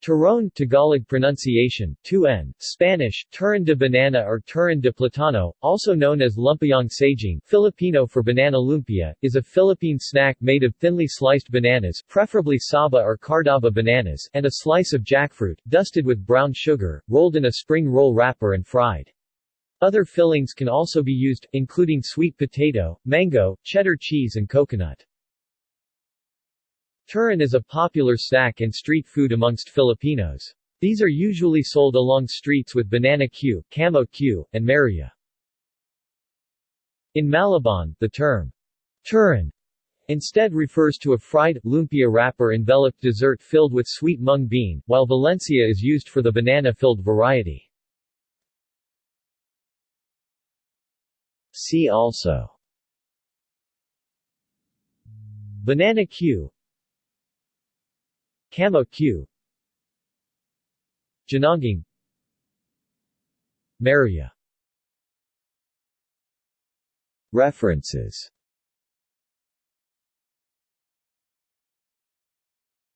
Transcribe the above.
Turon Tagalog pronunciation, 2n, Spanish, turon de banana or turon de platano, also known as lumpiang saging Filipino for banana lumpia, is a Philippine snack made of thinly sliced bananas preferably saba or cardaba bananas and a slice of jackfruit, dusted with brown sugar, rolled in a spring roll wrapper and fried. Other fillings can also be used, including sweet potato, mango, cheddar cheese and coconut. Turon is a popular snack and street food amongst Filipinos. These are usually sold along streets with banana cue, camote cue, and maruya. In Malabon, the term turon instead refers to a fried, lumpia wrapper-enveloped dessert filled with sweet mung bean, while Valencia is used for the banana-filled variety. See also Banana cue Camote cue. Ginanggang Maruya. References